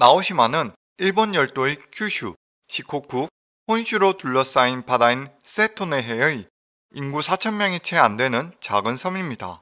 나오시마는 일본 열도의 큐슈, 시코쿠, 혼슈로 둘러싸인 바다인 세토네해의 인구 4천명이 채 안 되는 작은 섬입니다.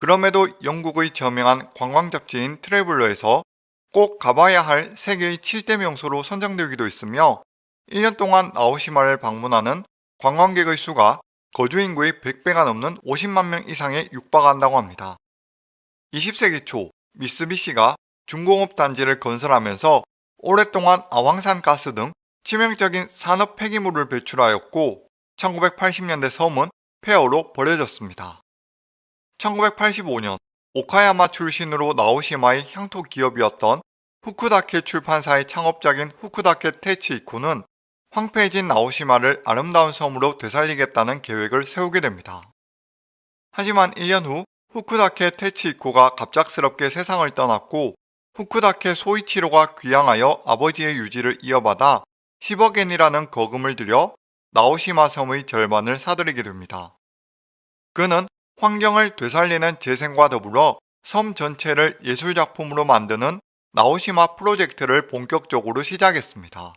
그럼에도 영국의 저명한 관광 잡지인 트래블러에서 꼭 가봐야 할 세계의 7대 명소로 선정되기도 했으며 1년 동안 나오시마를 방문하는 관광객의 수가 거주 인구의 100배가 넘는 50만 명 이상에 육박한다고 합니다. 20세기 초 미쓰비시가 중공업 단지를 건설하면서 오랫동안 아황산 가스 등 치명적인 산업 폐기물을 배출하였고 1980년대 섬은 폐허로 버려졌습니다. 1985년 오카야마 출신으로 나오시마의 향토 기업이었던 후쿠다케 출판사의 창업자인 후쿠다케 테치이코는 황폐해진 나오시마를 아름다운 섬으로 되살리겠다는 계획을 세우게 됩니다. 하지만 1년 후 후쿠다케 테치이코가 갑작스럽게 세상을 떠났고 후쿠다케 소이치로가 귀향하여 아버지의 유지를 이어받아 10억엔이라는 거금을 들여 나오시마 섬의 절반을 사들이게 됩니다. 그는 환경을 되살리는 재생과 더불어 섬 전체를 예술작품으로 만드는 나오시마 프로젝트를 본격적으로 시작했습니다.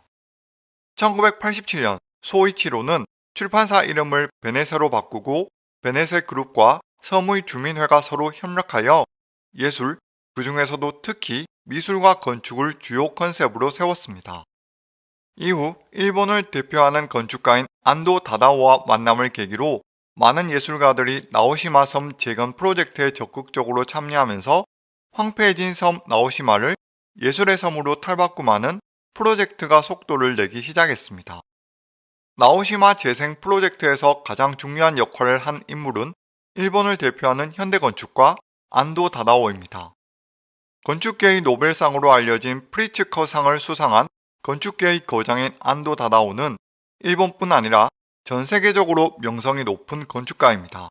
1987년 소이치로는 출판사 이름을 베네세로 바꾸고 베네세 그룹과 섬의 주민회가 서로 협력하여 예술, 그 중에서도 특히 미술과 건축을 주요 컨셉으로 세웠습니다. 이후 일본을 대표하는 건축가인 안도 다다오와 만남을 계기로 많은 예술가들이 나오시마 섬 재건 프로젝트에 적극적으로 참여하면서 황폐해진 섬 나오시마를 예술의 섬으로 탈바꿈하는 프로젝트가 속도를 내기 시작했습니다. 나오시마 재생 프로젝트에서 가장 중요한 역할을 한 인물은 일본을 대표하는 현대건축가 안도 다다오입니다. 건축계의 노벨상으로 알려진 프리츠커상을 수상한 건축계의 거장인 안도 다다오는 일본뿐 아니라 전 세계적으로 명성이 높은 건축가입니다.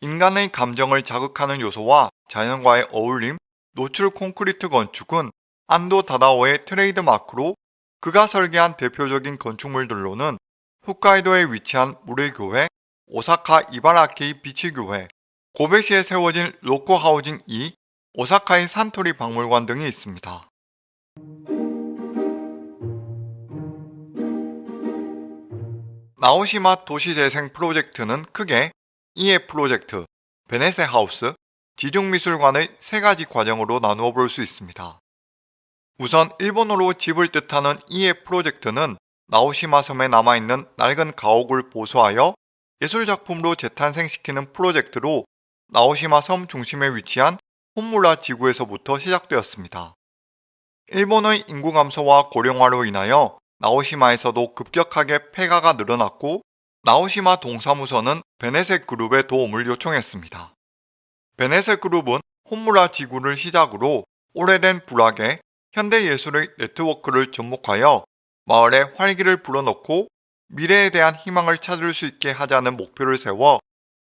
인간의 감정을 자극하는 요소와 자연과의 어울림, 노출 콘크리트 건축은 안도 다다오의 트레이드 마크로 그가 설계한 대표적인 건축물들로는 홋카이도에 위치한 물의 교회, 오사카 이바라키 빛의 교회, 고베시에 세워진 롯코 하우징 2, 오사카의 산토리 박물관 등이 있습니다. 나오시마 도시재생 프로젝트는 크게 이에 프로젝트, 베네세 하우스, 지중미술관의 세 가지 과정으로 나누어 볼 수 있습니다. 우선 일본어로 집을 뜻하는 이에 프로젝트는 나오시마 섬에 남아있는 낡은 가옥을 보수하여 예술작품으로 재탄생시키는 프로젝트로 나오시마 섬 중심에 위치한 혼무라 지구에서부터 시작되었습니다. 일본의 인구 감소와 고령화로 인하여 나오시마에서도 급격하게 폐가가 늘어났고 나오시마 동사무소는 베네세 그룹의 도움을 요청했습니다. 베네세 그룹은 혼무라 지구를 시작으로 오래된 불악에 현대예술의 네트워크를 접목하여 마을에 활기를 불어넣고 미래에 대한 희망을 찾을 수 있게 하자는 목표를 세워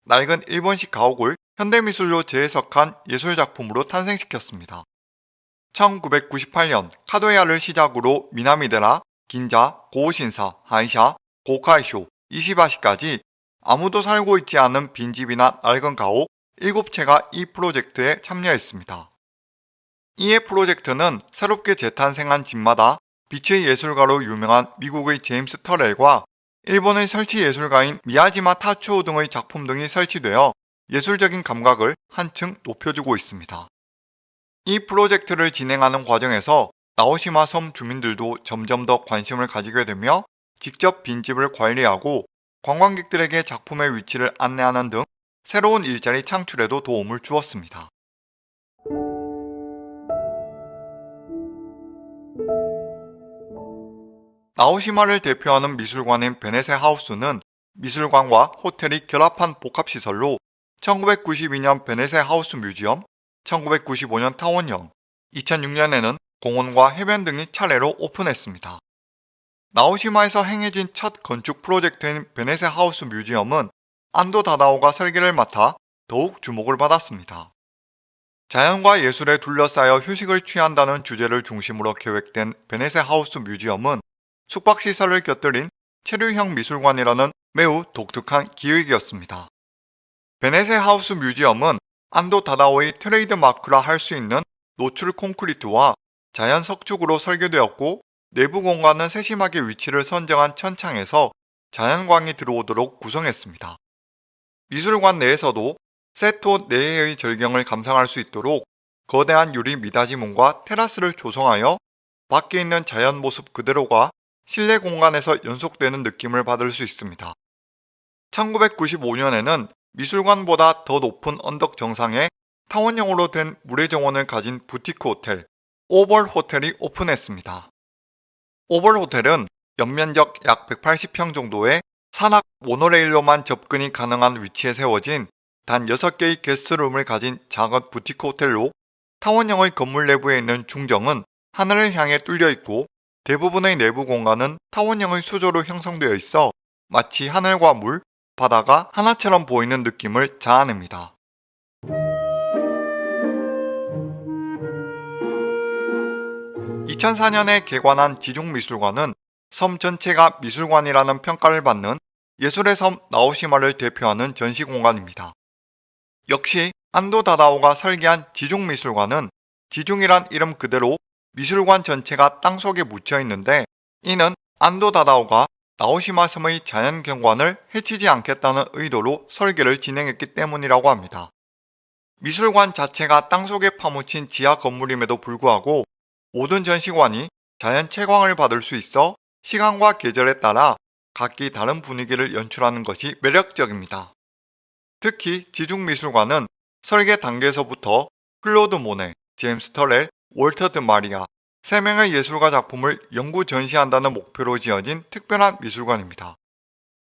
낡은 일본식 가옥을 현대미술로 재해석한 예술작품으로 탄생시켰습니다. 1998년 카도야를 시작으로 미나미데라, 긴자, 고신사, 한샤, 고카이쇼, 이시바시까지 아무도 살고 있지 않은 빈집이나 낡은 가옥 7채가 이 프로젝트에 참여했습니다. 이에 프로젝트는 새롭게 재탄생한 집마다 빛의 예술가로 유명한 미국의 제임스 터렐과 일본의 설치 예술가인 미야지마 타츠오 등의 작품 등이 설치되어 예술적인 감각을 한층 높여주고 있습니다. 이 프로젝트를 진행하는 과정에서 나오시마 섬 주민들도 점점 더 관심을 가지게 되며 직접 빈집을 관리하고 관광객들에게 작품의 위치를 안내하는 등 새로운 일자리 창출에도 도움을 주었습니다. 나오시마를 대표하는 미술관인 베네세 하우스는 미술관과 호텔이 결합한 복합시설로 1992년 베네세 하우스 뮤지엄, 1995년 타원형, 2006년에는 공원과 해변 등이 차례로 오픈했습니다. 나오시마에서 행해진 첫 건축 프로젝트인 베네세 하우스 뮤지엄은 안도 다다오가 설계를 맡아 더욱 주목을 받았습니다. 자연과 예술에 둘러싸여 휴식을 취한다는 주제를 중심으로 계획된 베네세 하우스 뮤지엄은 숙박시설을 곁들인 체류형 미술관이라는 매우 독특한 기획이었습니다. 베네세 하우스 뮤지엄은 안도 다다오의 트레이드 마크라 할 수 있는 노출 콘크리트와 자연 석축으로 설계되었고 내부 공간은 세심하게 위치를 선정한 천창에서 자연광이 들어오도록 구성했습니다. 미술관 내에서도 세토 내해의 절경을 감상할 수 있도록 거대한 유리 미닫이문과 테라스를 조성하여 밖에 있는 자연 모습 그대로가 실내 공간에서 연속되는 느낌을 받을 수 있습니다. 1995년에는 미술관보다 더 높은 언덕 정상에 타원형으로 된 물의 정원을 가진 부티크 호텔 오벌 호텔이 오픈했습니다. 오벌 호텔은 연면적 약 180평 정도의 산악 모노레일로만 접근이 가능한 위치에 세워진 단 6개의 게스트룸을 가진 작은 부티크 호텔로 타원형의 건물 내부에 있는 중정은 하늘을 향해 뚫려 있고 대부분의 내부 공간은 타원형의 수조로 형성되어 있어 마치 하늘과 물, 바다가 하나처럼 보이는 느낌을 자아냅니다. 2004년에 개관한 지중미술관은 섬 전체가 미술관이라는 평가를 받는 예술의 섬 나오시마를 대표하는 전시공간입니다. 역시 안도 다다오가 설계한 지중미술관은 지중이란 이름 그대로 미술관 전체가 땅속에 묻혀 있는데 이는 안도 다다오가 나오시마 섬의 자연 경관을 해치지 않겠다는 의도로 설계를 진행했기 때문이라고 합니다. 미술관 자체가 땅속에 파묻힌 지하 건물임에도 불구하고 모든 전시관이 자연 채광을 받을 수 있어 시간과 계절에 따라 각기 다른 분위기를 연출하는 것이 매력적입니다. 특히 지중미술관은 설계 단계에서부터 클로드 모네, 제임스 터렐, 월터 드 마리아 3명의 예술가 작품을 연구 전시한다는 목표로 지어진 특별한 미술관입니다.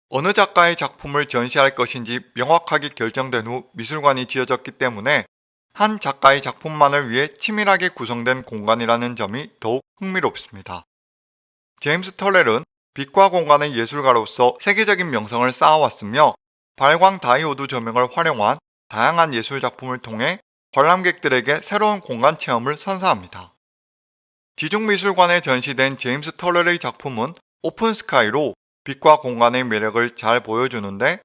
어느 작가의 작품을 전시할 것인지 명확하게 결정된 후 미술관이 지어졌기 때문에 한 작가의 작품만을 위해 치밀하게 구성된 공간이라는 점이 더욱 흥미롭습니다. 제임스 털렐은 빛과 공간의 예술가로서 세계적인 명성을 쌓아왔으며 발광 다이오드 조명을 활용한 다양한 예술 작품을 통해 관람객들에게 새로운 공간 체험을 선사합니다. 지중미술관에 전시된 제임스 털렐의 작품은 Open Sky로 빛과 공간의 매력을 잘 보여주는데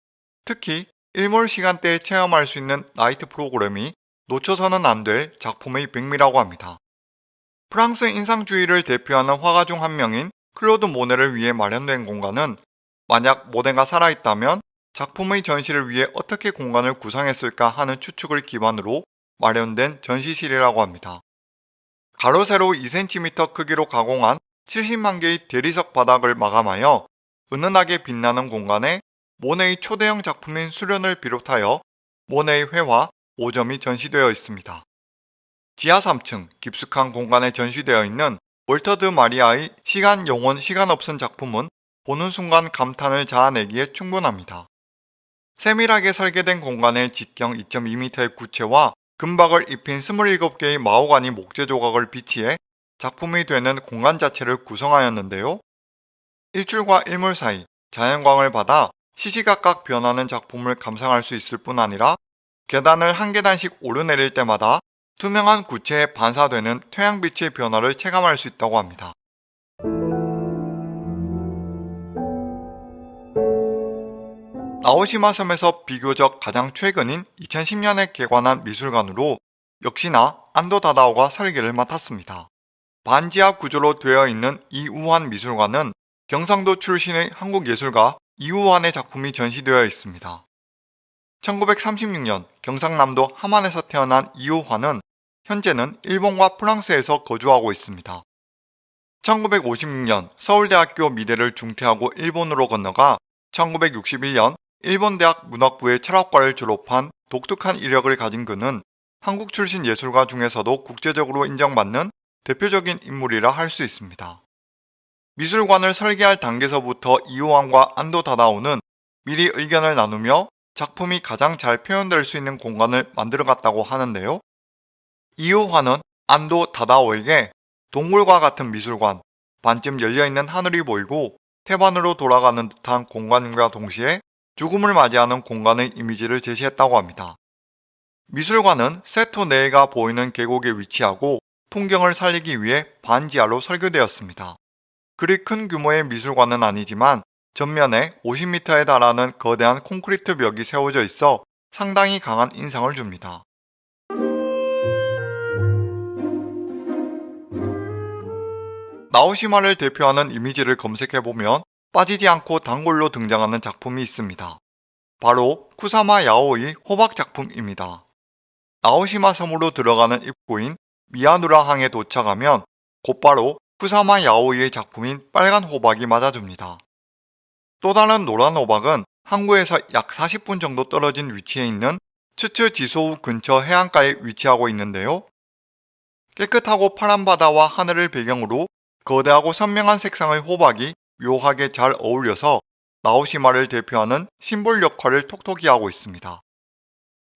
특히 일몰 시간대에 체험할 수 있는 night 프로그램이 놓쳐서는 안 될 작품의 백미라고 합니다. 프랑스 인상주의를 대표하는 화가 중 한 명인 클로드 모네를 위해 마련된 공간은 만약 모네가 살아있다면 작품의 전시를 위해 어떻게 공간을 구성했을까 하는 추측을 기반으로 마련된 전시실이라고 합니다. 가로 세로 2cm 크기로 가공한 70만 개의 대리석 바닥을 마감하여 은은하게 빛나는 공간에 모네의 초대형 작품인 수련을 비롯하여 모네의 회화, 5점이 전시되어 있습니다. 지하 3층 깊숙한 공간에 전시되어 있는 월터 드 마리아의 시간 영원 시간 없은 작품은 보는 순간 감탄을 자아내기에 충분합니다. 세밀하게 설계된 공간에 직경 2.2m의 구체와 금박을 입힌 27개의 마호가니 목재 조각을 비치해 작품이 되는 공간 자체를 구성하였는데요. 일출과 일몰 사이 자연광을 받아 시시각각 변하는 작품을 감상할 수 있을 뿐 아니라 계단을 한 계단씩 오르내릴 때마다 투명한 구체에 반사되는 태양빛의 변화를 체감할 수 있다고 합니다. 나오시마 섬에서 비교적 가장 최근인 2010년에 개관한 미술관으로 역시나 안도 다다오가 설계를 맡았습니다. 반지하 구조로 되어 있는 이우환 미술관은 경상도 출신의 한국 예술가 이우환의 작품이 전시되어 있습니다. 1936년 경상남도 함안에서 태어난 이우환은 현재는 일본과 프랑스에서 거주하고 있습니다. 1956년 서울대학교 미대를 중퇴하고 일본으로 건너가 1961년 일본 대학 문학부의 철학과를 졸업한 독특한 이력을 가진 그는 한국 출신 예술가 중에서도 국제적으로 인정받는 대표적인 인물이라 할 수 있습니다. 미술관을 설계할 단계에서부터 이호환과 안도 다다오는 미리 의견을 나누며 작품이 가장 잘 표현될 수 있는 공간을 만들어갔다고 하는데요. 이호환은 안도 다다오에게 동굴과 같은 미술관, 반쯤 열려있는 하늘이 보이고 태반으로 돌아가는 듯한 공간과 동시에 죽음을 맞이하는 공간의 이미지를 제시했다고 합니다. 미술관은 세토 내가 보이는 계곡에 위치하고 풍경을 살리기 위해 반지하로 설계되었습니다. 그리 큰 규모의 미술관은 아니지만 전면에 50m에 달하는 거대한 콘크리트 벽이 세워져 있어 상당히 강한 인상을 줍니다. 나오시마를 대표하는 이미지를 검색해보면 빠지지 않고 단골로 등장하는 작품이 있습니다. 바로 쿠사마 야오의 호박 작품입니다. 나오시마 섬으로 들어가는 입구인 미야누라 항에 도착하면 곧바로 쿠사마 야오이의 작품인 빨간 호박이 맞아줍니다. 또 다른 노란 호박은 항구에서 약 40분 정도 떨어진 위치에 있는 츠츠 지소우 근처 해안가에 위치하고 있는데요. 깨끗하고 파란 바다와 하늘을 배경으로 거대하고 선명한 색상의 호박이 묘하게 잘 어울려서 나오시마를 대표하는 심볼 역할을 톡톡히 하고 있습니다.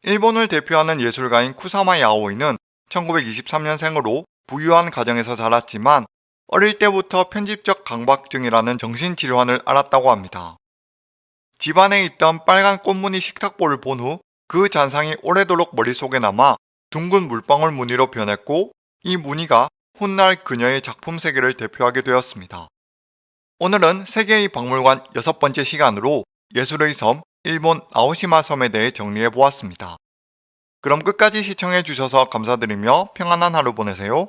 일본을 대표하는 예술가인 쿠사마 야오이는 1923년생으로 부유한 가정에서 자랐지만 어릴 때부터 편집적 강박증이라는 정신질환을 앓았다고 합니다. 집안에 있던 빨간 꽃무늬 식탁보를 본 후 그 잔상이 오래도록 머릿속에 남아 둥근 물방울 무늬로 변했고 이 무늬가 훗날 그녀의 작품 세계를 대표하게 되었습니다. 오늘은 세계의 박물관 여섯 번째 시간으로 예술의 섬, 일본 아오시마 섬에 대해 정리해 보았습니다. 그럼 끝까지 시청해 주셔서 감사드리며 평안한 하루 보내세요.